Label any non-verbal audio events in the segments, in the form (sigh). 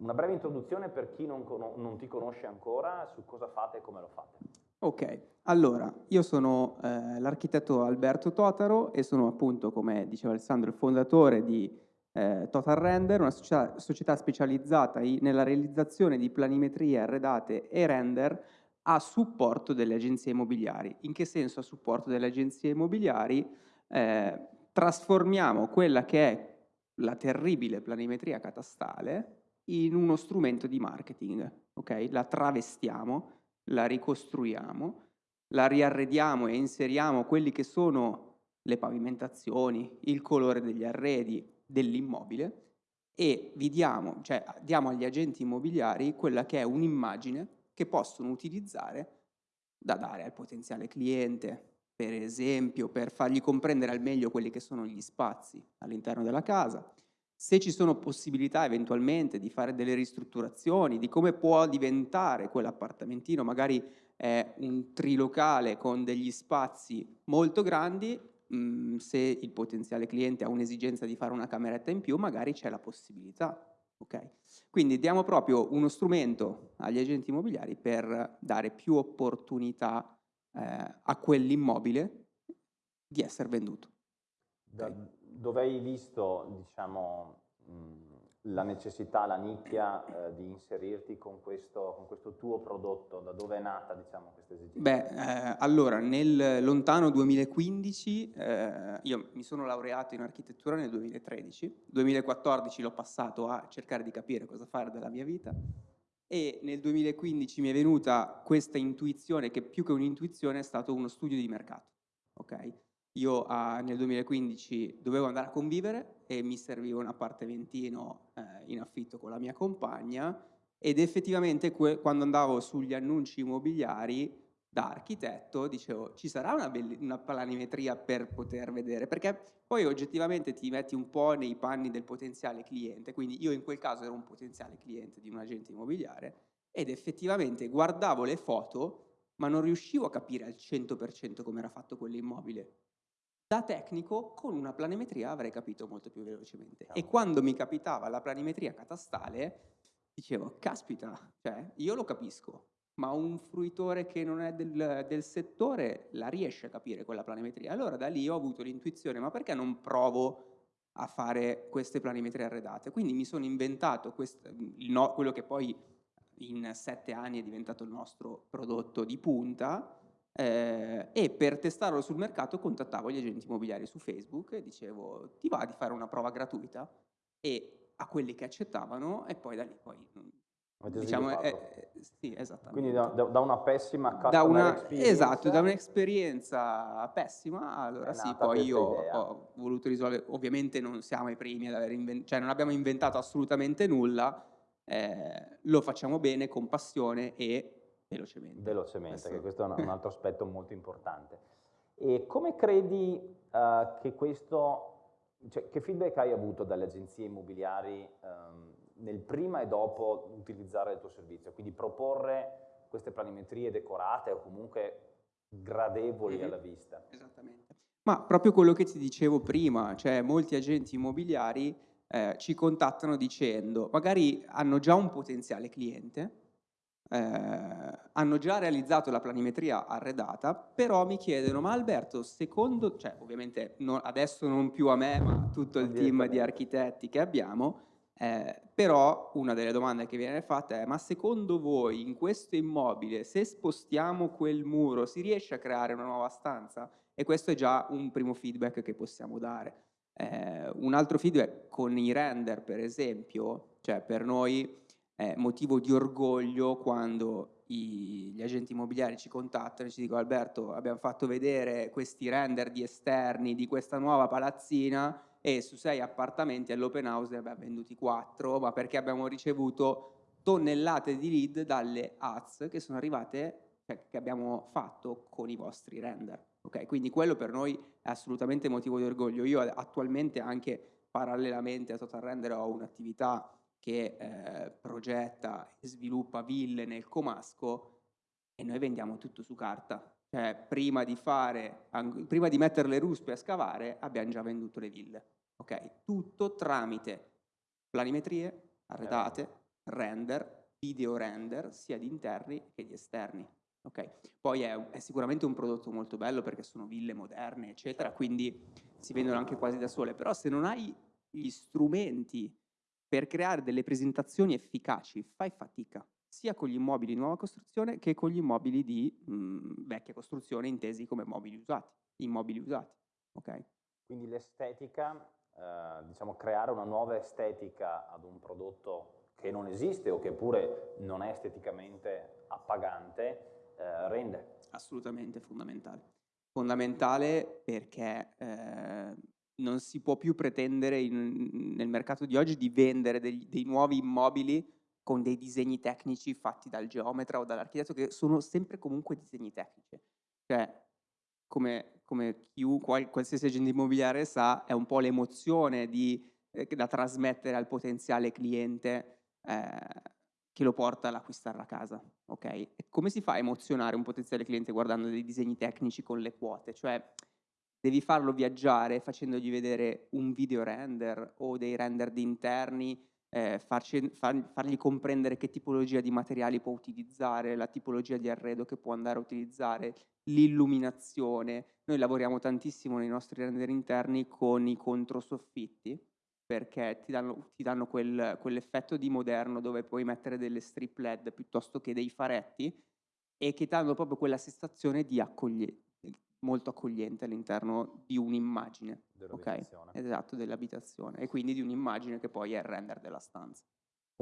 Una breve introduzione per chi non, non, ti conosce ancora su cosa fate e come lo fate. Ok, allora io sono eh, l'architetto Alberto Totaro e sono appunto, come diceva Alessandro, il fondatore di eh, Total Render, una società, società specializzata in, nella realizzazione di planimetrie arredate e render a supporto delle agenzie immobiliari. In che senso a supporto delle agenzie immobiliari? Eh, trasformiamo quella che è la terribile planimetria catastale in uno strumento di marketing, ok? La travestiamo, la ricostruiamo, la riarrediamo e inseriamo quelli che sono le pavimentazioni, il colore degli arredi dell'immobile e vi diamo, cioè diamo agli agenti immobiliari quella che è un'immagine che possono utilizzare da dare al potenziale cliente, per esempio, per fargli comprendere al meglio quelli che sono gli spazi all'interno della casa, se ci sono possibilità eventualmente di fare delle ristrutturazioni, di come può diventare quell'appartamentino, magari è un trilocale con degli spazi molto grandi, mh, mm, se il potenziale cliente ha un'esigenza di fare una cameretta in più, magari c'è la possibilità. Okay? Quindi diamo proprio uno strumento agli agenti immobiliari per dare più opportunità eh, a quell'immobile di essere venduto. Okay dove hai visto diciamo, la necessità, la nicchia eh, di inserirti con questo, con questo, tuo prodotto? Da dove è nata diciamo, questa esigenza? Beh, eh, allora, nel lontano 2015, eh, io mi sono laureato in architettura nel 2013, 2014 l'ho passato a cercare di capire cosa fare della mia vita e nel 2015 mi è venuta questa intuizione che più che un'intuizione è stato uno studio di mercato. Okay? Io ah, nel 2015 dovevo andare a convivere e mi serviva un appartamentino eh, in affitto con la mia compagna ed effettivamente quando andavo sugli annunci immobiliari da architetto dicevo ci sarà una, una planimetria per poter vedere? Perché poi oggettivamente ti metti un po' nei panni del potenziale cliente quindi io in quel caso ero un potenziale cliente di un agente immobiliare ed effettivamente guardavo le foto ma non riuscivo a capire al 100% come era fatto quell'immobile da tecnico con una planimetria avrei capito molto più velocemente. E quando mi capitava la planimetria catastale, dicevo, caspita, cioè, io lo capisco, ma un fruitore che non è del, del, settore la riesce a capire quella planimetria. Allora da lì ho avuto l'intuizione, ma perché non provo a fare queste planimetrie arredate? Quindi mi sono inventato questo, no, quello che poi in sette anni è diventato il nostro prodotto di punta, eh, e per testarlo sul mercato contattavo gli agenti immobiliari su Facebook e dicevo ti va di fare una prova gratuita? E a quelli che accettavano e poi da lì poi diciamo, eh, sì, Quindi da, da, una pessima da una, Esatto, da un'esperienza pessima, allora sì, poi io idea. ho voluto risolvere, ovviamente non siamo i primi ad aver inventato, cioè non abbiamo inventato assolutamente nulla, eh, lo facciamo bene, con passione e velocemente. Velocemente, questo... che questo è un, altro (laughs) aspetto molto importante. E come credi uh, che questo, cioè, che feedback hai avuto dalle agenzie immobiliari um, nel prima e dopo utilizzare il tuo servizio? Quindi proporre queste planimetrie decorate o comunque gradevoli mm -hmm. alla vista. Esattamente. Ma proprio quello che ti dicevo prima, cioè molti agenti immobiliari eh, ci contattano dicendo magari hanno già un potenziale cliente, eh, hanno già realizzato la planimetria arredata, però mi chiedono, ma Alberto, secondo, cioè ovviamente no, adesso non più a me, ma a tutto il team di architetti che abbiamo, eh, però una delle domande che viene fatta è, ma secondo voi in questo immobile, se spostiamo quel muro, si riesce a creare una nuova stanza? E questo è già un primo feedback che possiamo dare. Eh, un altro feedback con i render, per esempio, cioè per noi è motivo di orgoglio quando i, gli agenti immobiliari ci contattano e ci dicono Alberto abbiamo fatto vedere questi render di esterni di questa nuova palazzina e su sei appartamenti all'open house ne abbiamo venduti quattro ma perché abbiamo ricevuto tonnellate di lead dalle ads che sono arrivate cioè, che abbiamo fatto con i vostri render. Ok quindi quello per noi è assolutamente motivo di orgoglio. Io attualmente anche parallelamente a Total Render ho un'attività che eh, progetta e sviluppa ville nel Comasco e noi vendiamo tutto su carta. Cioè, prima di, fare, prima di mettere le ruspe a scavare, abbiamo già venduto le ville. Okay? Tutto tramite planimetrie, arredate, render, video render, sia di interni che di esterni. Okay. Poi è, è, sicuramente un prodotto molto bello perché sono ville moderne, eccetera, quindi si vendono anche quasi da sole, però se non hai gli strumenti per creare delle presentazioni efficaci, fai fatica, sia con gli immobili di nuova costruzione che con gli immobili di mh, vecchia costruzione intesi come mobili usati, immobili usati. Okay? Quindi l'estetica, eh, diciamo creare una nuova estetica ad un prodotto che non esiste o che pure non è esteticamente appagante, eh, rende. Assolutamente fondamentale. Fondamentale perché eh, non si può più pretendere in, nel mercato di oggi di vendere dei, dei nuovi immobili con dei disegni tecnici fatti dal geometra o dall'architetto che sono sempre comunque disegni tecnici. Cioè, come, come chiunque, qualsiasi agente immobiliare sa, è un po' l'emozione eh, da trasmettere al potenziale cliente eh, che lo porta all'acquistare la casa. Okay? Come si fa a emozionare un potenziale cliente guardando dei disegni tecnici con le quote? Cioè, devi farlo viaggiare facendogli vedere un video render o dei render di interni, eh, farci, far, fargli comprendere che tipologia di materiali può utilizzare, la tipologia di arredo che può andare a utilizzare, l'illuminazione. Noi lavoriamo tantissimo nei nostri render interni con i controsoffitti perché ti danno, ti danno quel, quell'effetto di moderno dove puoi mettere delle strip LED piuttosto che dei faretti e che danno proprio quella sensazione di accoglienza molto accogliente all'interno di un'immagine. Dell'abitazione. Okay? Esatto, dell'abitazione e quindi di un'immagine che poi è il render della stanza.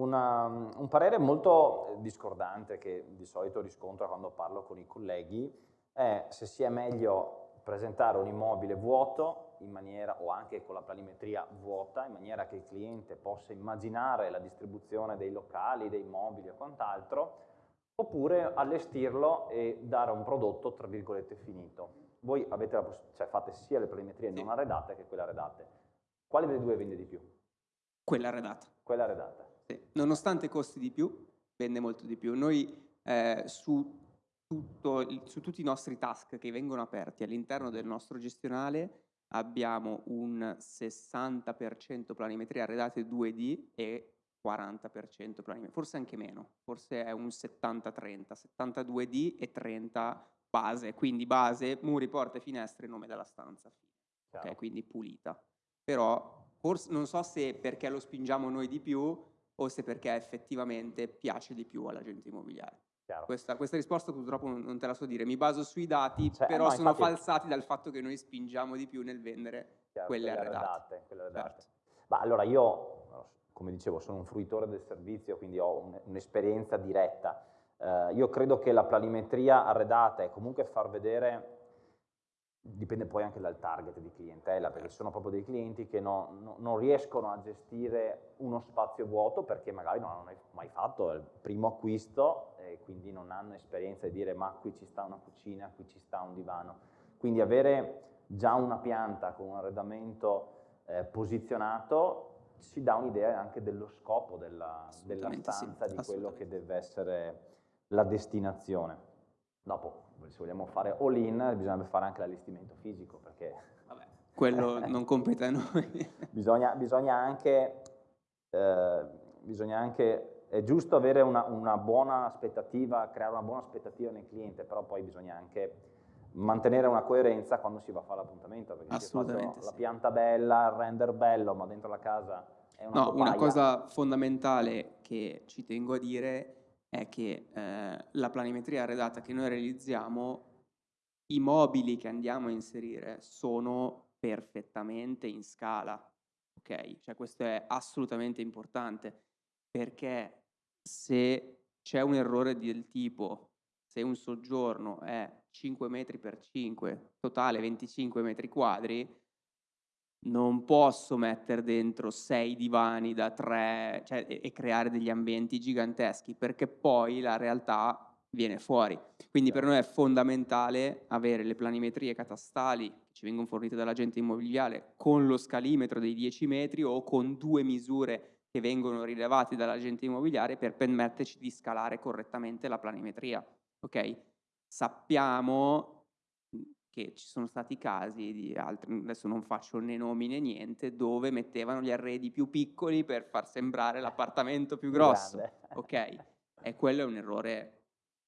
Una, un parere molto discordante che di solito riscontro quando parlo con i colleghi è se sia meglio presentare un immobile vuoto in maniera, o anche con la planimetria vuota, in maniera che il cliente possa immaginare la distribuzione dei locali, dei mobili e quant'altro, oppure allestirlo e dare un prodotto, tra virgolette, finito voi avete la cioè fate sia le planimetrie sì. non arredate che quelle arredate. Quale delle due vende di più? Quella arredata. Quella arredata. Sì. Nonostante costi di più, vende molto di più. Noi eh, su, tutto, su tutti i nostri task che vengono aperti all'interno del nostro gestionale abbiamo un 60% planimetria arredate 2D e 40% planimetria, forse anche meno, forse è un 70-30, 72D e 30 base, quindi base, muri, porte, finestre, nome della stanza, ok, quindi pulita. Però forse non so se perché lo spingiamo noi di più o se perché effettivamente piace di più all'agente immobiliare. Questa, questa, risposta purtroppo non, te la so dire, mi baso sui dati, cioè, però no, sono infatti... falsati dal fatto che noi spingiamo di più nel vendere Chiaro, quelle, quelle arredate, quelle arredate. Certo. Ma allora io, come dicevo, sono un fruitore del servizio, quindi ho un'esperienza diretta eh, io credo che la planimetria arredata e comunque far vedere, dipende poi anche dal target di clientela, perché ci sono proprio dei clienti che no, no, non riescono a gestire uno spazio vuoto perché magari non hanno mai fatto il primo acquisto e quindi non hanno esperienza di dire ma qui ci sta una cucina, qui ci sta un divano. Quindi avere già una pianta con un arredamento eh, posizionato ci dà un'idea anche dello scopo della, della stanza, sì, di quello che deve essere la destinazione. Dopo, se vogliamo fare all-in, bisogna fare anche l'allestimento fisico, perché... Vabbè, quello (laughs) non compete a noi. bisogna, bisogna, anche, eh, bisogna anche, è giusto avere una, una, buona aspettativa, creare una buona aspettativa nel cliente, però poi bisogna anche mantenere una coerenza quando si va a fare l'appuntamento, perché Assolutamente, sì. la pianta bella, il render bello, ma dentro la casa è una No, una cosa fondamentale che ci tengo a dire è che eh, la planimetria arredata che noi realizziamo, i mobili che andiamo a inserire sono perfettamente in scala, ok? Cioè questo è assolutamente importante perché se c'è un errore del tipo, se un soggiorno è 5 metri per 5, totale 25 metri quadri, non posso mettere dentro sei divani da tre cioè, e, e, creare degli ambienti giganteschi perché poi la realtà viene fuori. Quindi per noi è fondamentale avere le planimetrie catastali che ci vengono fornite dall'agente immobiliare con lo scalimetro dei 10 metri o con due misure che vengono rilevate dall'agente immobiliare per permetterci di scalare correttamente la planimetria. Okay? Sappiamo che ci sono stati casi di altri, adesso non faccio né nomi né niente, dove mettevano gli arredi più piccoli per far sembrare l'appartamento più grosso. Grande. Ok? E quello è un errore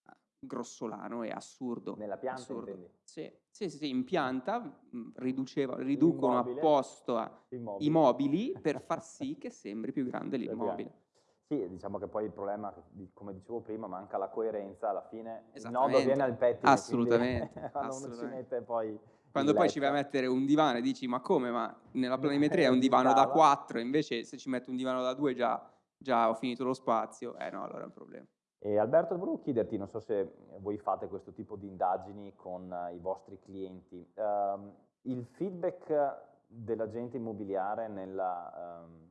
ah, grossolano e assurdo. Nella pianta assurdo. Sì, sì, sì, sì, in pianta mh, riduceva- riducono apposta i mobili per far (laughs) sì che sembri Più grande. l'immobile. Sì, diciamo che poi il problema, come dicevo prima, manca la coerenza, alla fine il nodo viene al pettine, Assolutamente, quindi (laughs) quando assolutamente. mette poi Quando poi ci vai a mettere un divano e dici ma come? Ma nella (laughs) planimetria è un divano da Stava. 4, invece se ci metto un divano da 2 già, già ho finito lo spazio. Eh no, allora è un problema. E Alberto, volevo chiederti, non so se voi fate questo tipo di indagini con eh, i vostri clienti, ehm, il feedback dell'agente immobiliare nella, il-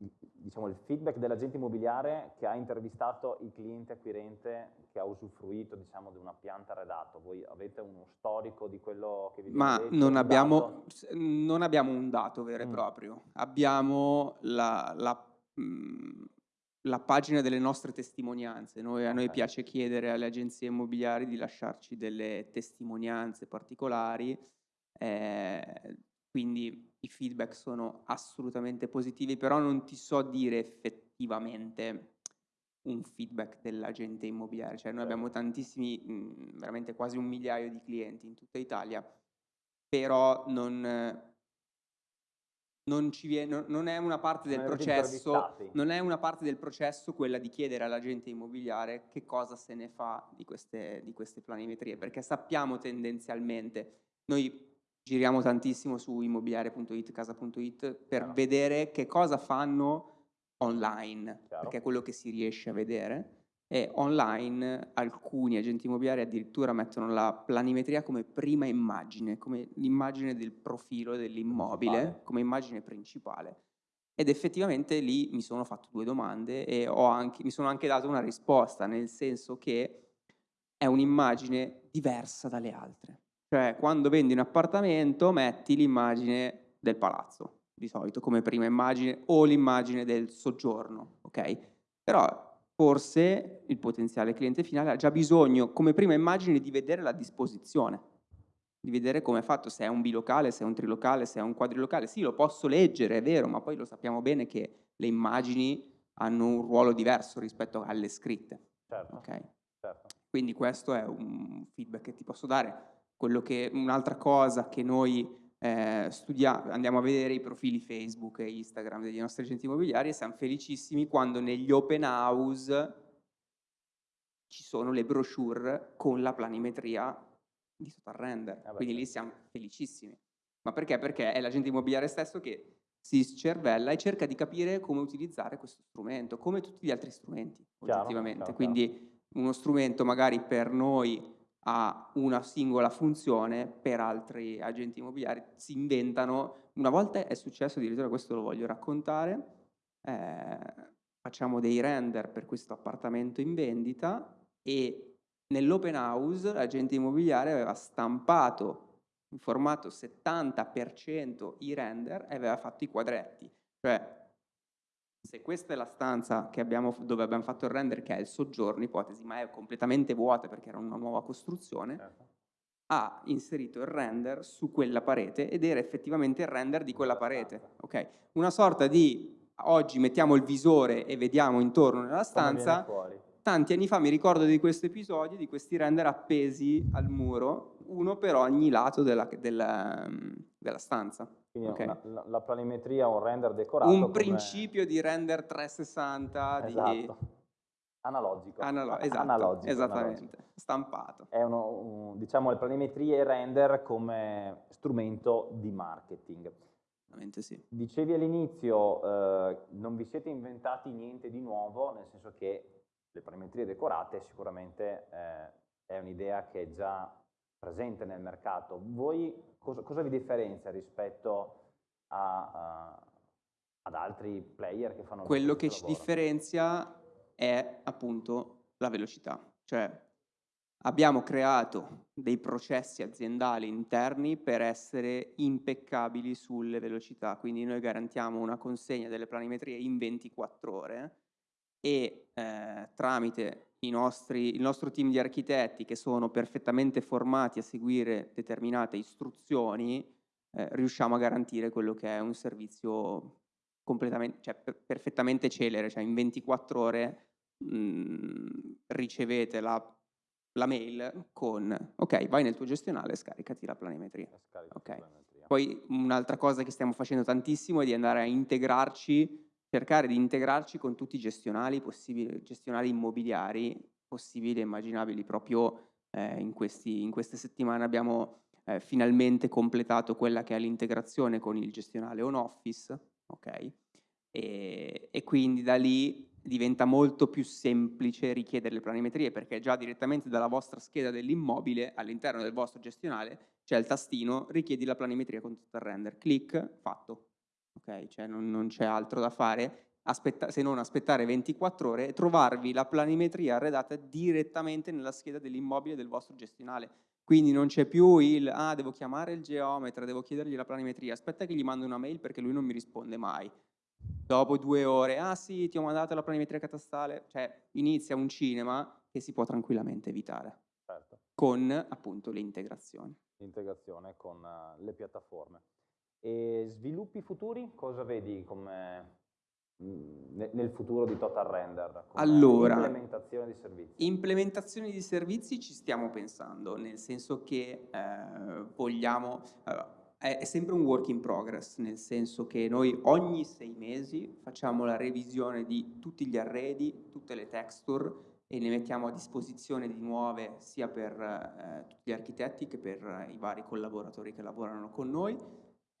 diciamo il feedback dell'agente immobiliare che ha intervistato il cliente acquirente che ha usufruito diciamo di una pianta arredata, voi avete uno storico di quello che vi Ma detto, non abbiamo, non abbiamo un dato vero e Mm. proprio, abbiamo la, la, mm, la pagina delle nostre testimonianze. Noi- a noi piace chiedere alle agenzie immobiliari di lasciarci delle testimonianze particolari, eh, quindi i feedback sono assolutamente positivi, però non ti so dire effettivamente un feedback dell'agente immobiliare, cioè noi abbiamo tantissimi, mh, veramente quasi un migliaio di clienti in tutta Italia, però non, non ci viene, non- è una parte del Non avete processo, non è una parte del processo quella di chiedere all'agente immobiliare che cosa se ne fa di queste, di queste planimetrie, perché sappiamo tendenzialmente, noi giriamo tantissimo su immobiliare.it, casa.it, per Chiaro. vedere che cosa fanno online, Chiaro. perché è quello che si riesce a vedere. E online alcuni agenti immobiliari addirittura mettono la planimetria come prima immagine, come l'immagine del profilo dell'immobile, Principale. come immagine principale. Ed effettivamente lì mi sono fatto due domande e ho anche- mi sono anche dato una risposta, nel senso che è un'immagine diversa dalle altre. Cioè, quando vendi un appartamento, metti l'immagine del palazzo, di solito, come prima immagine, o l'immagine del soggiorno, ok? Però forse il potenziale cliente finale ha già bisogno, come prima immagine, di vedere la disposizione, di vedere come è fatto, se è un bilocale, se è un trilocale, se è un quadrilocale. Sì, lo posso leggere, è vero, ma poi lo sappiamo bene che le immagini hanno un ruolo diverso rispetto alle scritte, Certo, ok? certo. Quindi questo è un feedback che ti posso dare. Quello che, un'altra cosa che noi eh, studiamo, andiamo a vedere i profili Facebook e Instagram degli nostri agenti immobiliari e siamo felicissimi quando negli open house ci sono le brochure con la planimetria di total render. Eh beh, Quindi lì certo. siamo felicissimi. Ma perché? Perché è l'agente immobiliare stesso che si scervella e cerca di capire come utilizzare questo strumento, come tutti gli altri strumenti, Chiaro, oggettivamente. chiaro, Quindi uno strumento magari per noi ha una singola funzione, per altri agenti immobiliari si inventano. Una volta è successo, addirittura questo lo voglio raccontare, eh, facciamo dei render per questo appartamento in vendita e nell'open house l'agente immobiliare aveva stampato in formato 70% i render e aveva fatto i quadretti. Cioè, se questa è la stanza che abbiamo, dove abbiamo fatto il render, che è il soggiorno, ipotesi, ma è completamente vuota perché era una nuova costruzione, certo. ha inserito il render su quella parete ed era effettivamente il render di quella parete. ok? Una sorta di oggi mettiamo il visore e vediamo intorno nella stanza. Tanti anni fa mi ricordo di questo episodio, di questi render appesi al muro, uno per ogni lato della, della- della stanza. Quindi ok? una- la, la planimetria, un render decorato Un come- principio di render 360 di Esatto. Analogico. Analo- esatto, Analogico, esattamente, analogico. stampato. È uno, un- diciamo le planimetrie e render come strumento di marketing. Sì. Dicevi all'inizio, eh, non vi siete inventati niente di nuovo, nel senso che le planimetrie decorate sicuramente eh, è un'idea che è già presente nel mercato. Voi cosa, cosa vi differenzia rispetto a, a- ad altri player che fanno Quello lo che ci lavoro? differenzia è appunto la velocità, cioè abbiamo creato dei processi aziendali interni per essere impeccabili sulle velocità, quindi noi garantiamo una consegna delle planimetrie in 24 ore e eh, tramite nostri, il nostro team di architetti che sono perfettamente formati a seguire determinate istruzioni, eh, riusciamo a garantire quello che è un servizio completamente, cioè, per, perfettamente celere, cioè in 24 ore mh, mm, ricevete la, la, mail con ok, vai nel tuo gestionale e scaricati la planimetria. Okay. planimetria. Poi un'altra cosa che stiamo facendo tantissimo è di andare a integrarci cercare di integrarci con tutti i gestionali, gestionali immobiliari possibili e immaginabili. Proprio eh, in, questi, in, queste settimane abbiamo eh, finalmente completato quella che è l'integrazione con il gestionale on-office, ok? E, e quindi da lì diventa molto più semplice richiedere le planimetrie perché già direttamente dalla vostra scheda dell'immobile all'interno del vostro gestionale c'è il tastino richiedi la planimetria con tutto il render, clic, fatto, ok? Cioè non, non c'è altro da fare aspetta, se non aspettare 24 ore e trovarvi la planimetria arredata direttamente nella scheda dell'immobile del vostro gestionale. Quindi non c'è più il, ah, devo chiamare il geometra, devo chiedergli la planimetria, aspetta che gli mando una mail perché lui non mi risponde mai. Dopo due ore, ah sì, ti ho mandato la planimetria catastale, cioè inizia un cinema che si può tranquillamente evitare. Certo. Con appunto le integrazioni. L'integrazione con uh, le piattaforme. E sviluppi futuri, cosa vedi come nel futuro di Total Render? Allora, implementazione di servizi. Implementazione di servizi ci stiamo pensando, nel senso che eh, vogliamo... Allora, è, è sempre un work in progress, nel senso che noi ogni sei mesi facciamo la revisione di tutti gli arredi, tutte le texture e ne mettiamo a disposizione di nuove sia per eh, tutti gli architetti che per eh, i vari collaboratori che lavorano con noi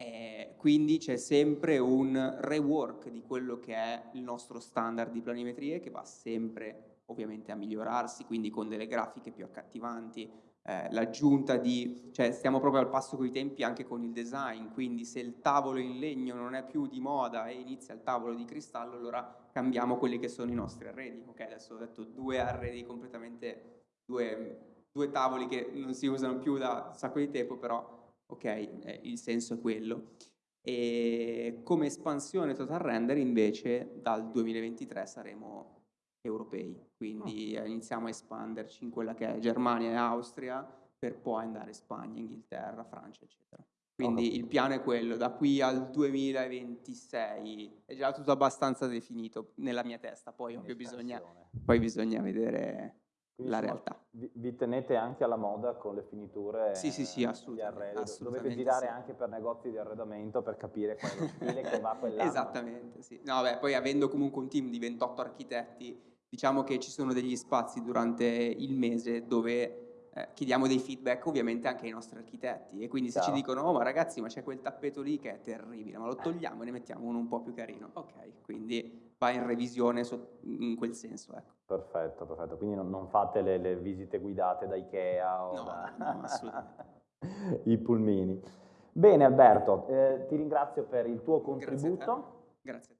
eh, quindi c'è sempre un rework di quello che è il nostro standard di planimetrie che va sempre ovviamente a migliorarsi, quindi con delle grafiche più accattivanti, eh, l'aggiunta di, cioè stiamo proprio al passo con i tempi anche con il design, quindi se il tavolo in legno non è più di moda e inizia il tavolo di cristallo, allora cambiamo quelli che sono i nostri arredi. Ok, adesso ho detto due arredi completamente, due, due tavoli che non si usano più da un sacco di tempo, però ok? Eh, il senso è quello. E come espansione total render invece dal 2023 saremo europei, quindi oh. iniziamo a espanderci in quella che è Germania e Austria per poi andare Spagna, Inghilterra, Francia, eccetera. Quindi oh. il piano è quello, da qui al 2026 è già tutto abbastanza definito nella mia testa, poi ovvio bisogna, poi bisogna vedere quindi, la realtà. Vi, vi, tenete anche alla moda con le finiture Sì, sì, sì, assolutamente. assolutamente Dovete girare sì. anche per negozi di arredamento per capire qual è lo stile che va (laughs) quell'anno. Esattamente, sì. No, beh, poi avendo comunque un team di 28 architetti, diciamo che ci sono degli spazi durante il mese dove eh, chiediamo dei feedback ovviamente anche ai nostri architetti e quindi se Ciao. ci dicono oh ma ragazzi ma c'è quel tappeto lì che è terribile ma lo togliamo e ne mettiamo uno un po' più carino ok quindi va in revisione in quel senso ecco. perfetto perfetto quindi non, non fate le, le, visite guidate da Ikea o no, da... no (laughs) assolutamente i pulmini bene Alberto eh, ti ringrazio per il tuo contributo grazie a te. Grazie.